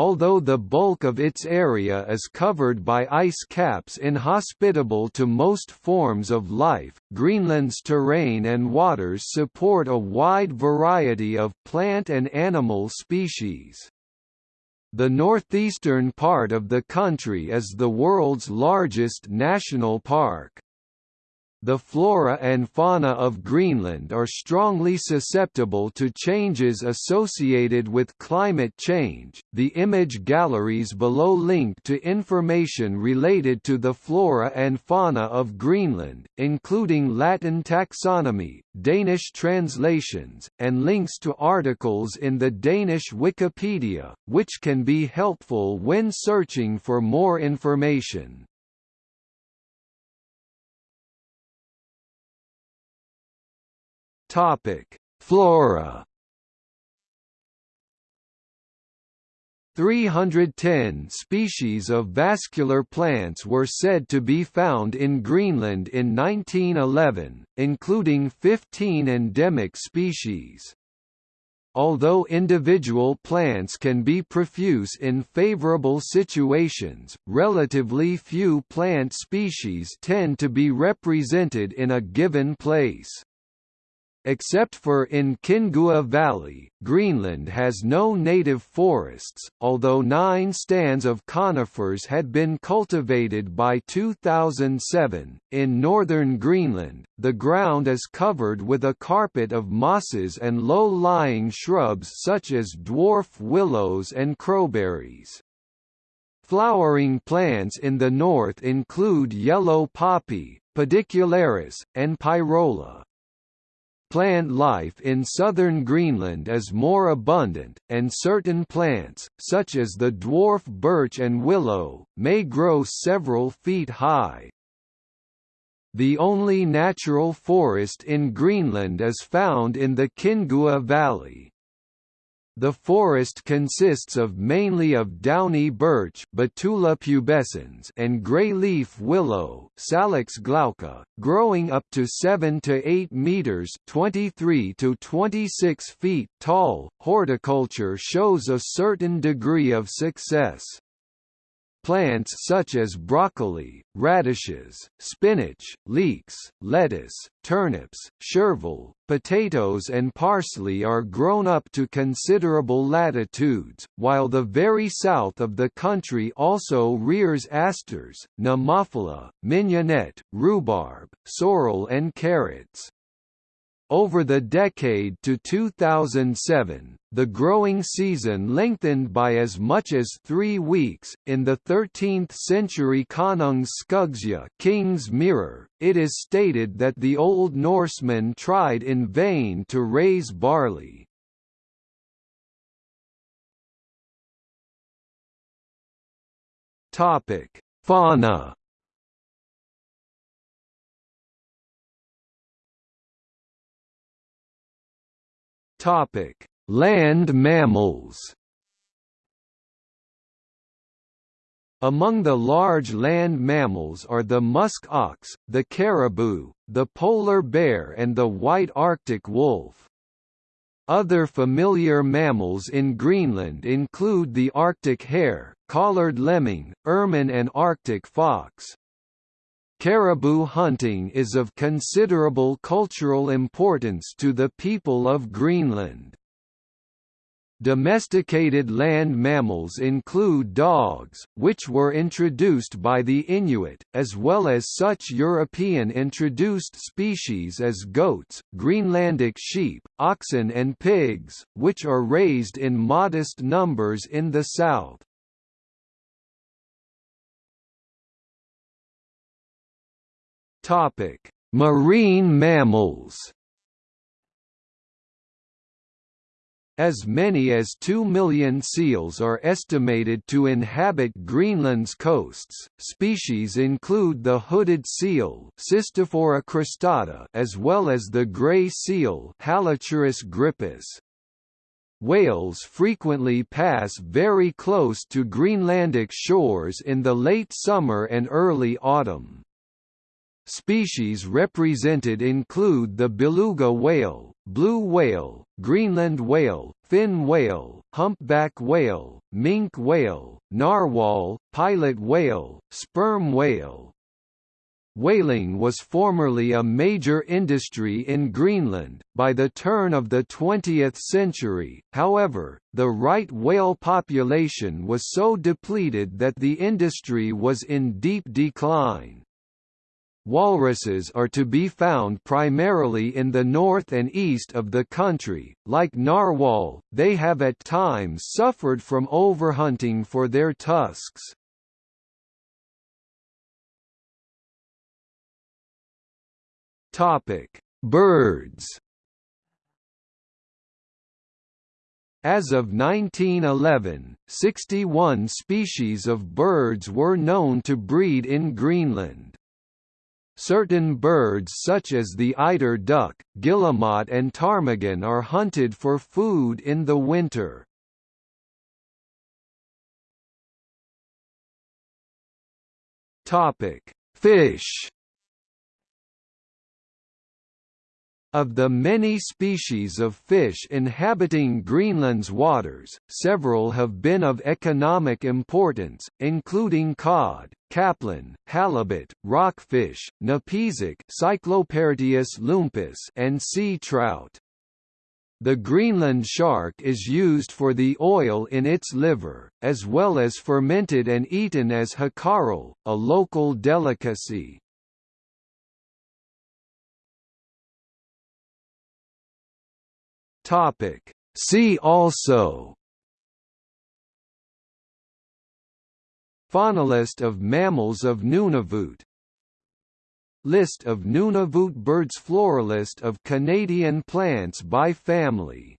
although the bulk of its area is covered by ice caps inhospitable to most forms of life, Greenland's terrain and waters support a wide variety of plant and animal species. The northeastern part of the country is the world's largest national park. The flora and fauna of Greenland are strongly susceptible to changes associated with climate change. The image galleries below link to information related to the flora and fauna of Greenland, including Latin taxonomy, Danish translations, and links to articles in the Danish Wikipedia, which can be helpful when searching for more information. Topic: Flora. 310 species of vascular plants were said to be found in Greenland in 1911, including 15 endemic species. Although individual plants can be profuse in favorable situations, relatively few plant species tend to be represented in a given place. Except for in Qinngua Valley, Greenland has no native forests, although nine stands of conifers had been cultivated by 2007. In northern Greenland, the ground is covered with a carpet of mosses and low lying shrubs such as dwarf willows and crowberries. Flowering plants in the north include yellow poppy, pedicularis, and pyrola. Plant life in southern Greenland is more abundant, and certain plants, such as the dwarf birch and willow, may grow several feet high. The only natural forest in Greenland is found in the Qinngua Valley. The forest consists of mainly of downy birch Betula pubescens and grey-leaf willow Salix glauca, growing up to 7 to 8 meters 23 to 26 feet tall. Horticulture shows a certain degree of success. Plants such as broccoli, radishes, spinach, leeks, lettuce, turnips, chervil, potatoes and parsley are grown up to considerable latitudes, while the very south of the country also rears asters, nemophila, mignonette, rhubarb, sorrel and carrots. Over the decade to 2007, the growing season lengthened by as much as three weeks. In the 13th century Konungs Skuggsja King's Mirror, it is stated that the Old Norsemen tried in vain to raise barley. Topic: Fauna Topic: Land mammals. Among the large land mammals are the musk ox, the caribou, the polar bear and the white Arctic wolf. Other familiar mammals in Greenland include the Arctic hare, collared lemming, ermine and Arctic fox. Caribou hunting is of considerable cultural importance to the people of Greenland. Domesticated land mammals include dogs, which were introduced by the Inuit, as well as such European introduced species as goats, Greenlandic sheep, oxen and pigs, which are raised in modest numbers in the south. Topic: Marine mammals. As many as 2 million seals are estimated to inhabit Greenland's coasts. Species include the hooded seal Cystophora cristata as well as the gray seal Halichoerus grypus. Whales frequently pass very close to Greenlandic shores in the late summer and early autumn. Species represented include the beluga whale, blue whale, Greenland whale, fin whale, humpback whale, minke whale, narwhal, pilot whale, sperm whale, Whaling was formerly a major industry in Greenland. By the turn of the 20th century, however, the right whale population was so depleted that the industry was in deep decline. Walruses are to be found primarily in the north and east of the country. Like narwhal, they have at times suffered from overhunting for their tusks. Topic: Birds. As of 1911, 61 species of birds were known to breed in Greenland. Certain birds such as the eider duck, guillemot and ptarmigan are hunted for food in the winter. Fish Of the many species of fish inhabiting Greenland's waters, several have been of economic importance, including cod, capelin, halibut, rockfish, napezic lumpus and sea trout. The Greenland shark is used for the oil in its liver, as well as fermented and eaten as hakarl, a local delicacy. Topic. See also Faunalist of mammals of Nunavut List of Nunavut birds Floralist of Canadian plants by family